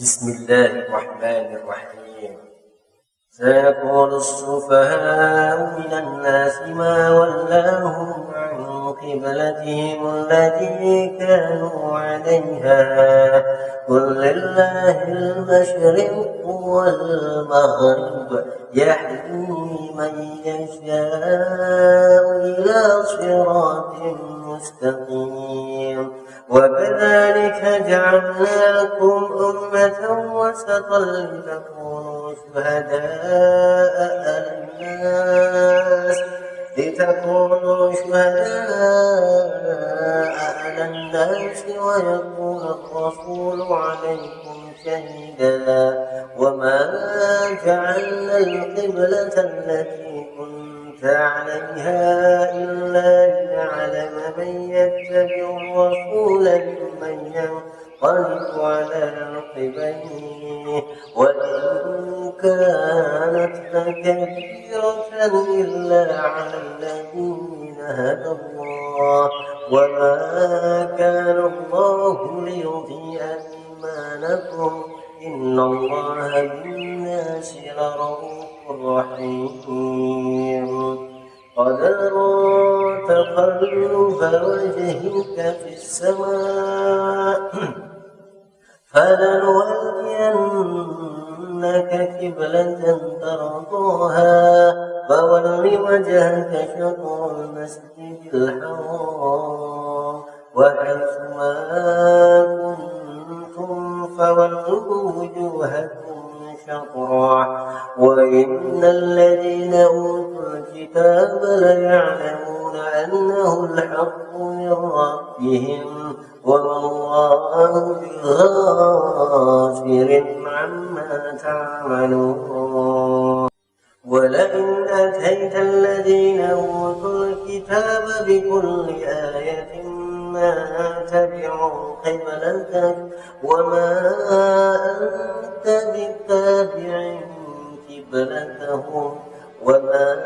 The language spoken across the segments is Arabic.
بسم الله الرحمن الرحيم. سيقول السفهاء من الناس ما ولاهم عن قبلتهم التي كانوا عليها. قل لله المشرق والمغرب يهدي من يشاء إلى صراط مستقيم وكذلك جعلناكم أمة وسطا لتكونوا شهداء على الناس. لتكونوا شهداء على الناس ويكون الرسول عليكم شهيدا. وما جعلنا القبلة التي كنت عليها إلا لنعلم من يتبع الرسول ممن ينقلب على عقبيه. وإن كانت لكبيرة إلا على الذين هدى الله. وما كان الله ليضيع إيمانكم. إن الله بالناس لرؤوف رحيم. نرى تقلب وجهك في السماء فلنولينك قبلة ترضاها فول وجهك شطر المسجد الحرام وحيث ما كنتم فولوا وجوهكم شطرا وإن الذين أوتوا الكتاب ليعلمون أنه الحق من ربهم وما الله بغافر عما تعملون. ولئن أتيت الذين أوتوا الكتاب بكل آية ما تبعوا قبلتك وما وما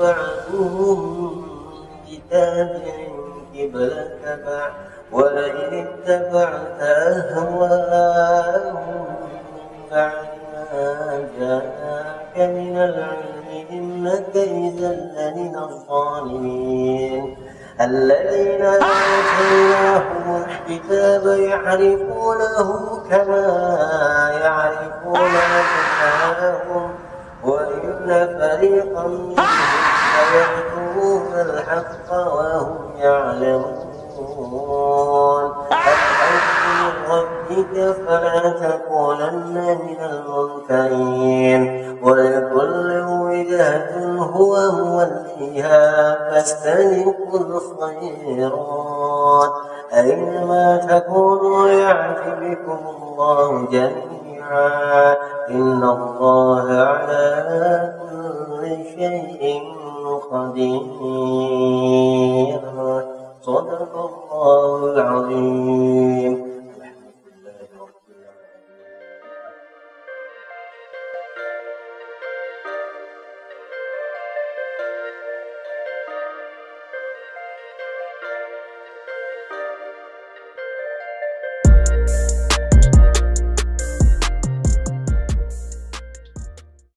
بعدهم بتابع قبلتك ولئن اتبعت أهواءهم بعد ما جاءك من العلم إنك إذا لمن الظالمين. الذين آتيناهم الكتاب يعرفونه كما يعرفون أبناءهم وإن ليكتمون الحق وهم يعلمون. الحق من ربك فلا تكونن من الممترين. ولكل وجهة هو موليها فاستبقوا الخيرات. أينما تكونوا يأتي بكم الله جميعا. إن الله على كل شيء قدير صدق الله العظيم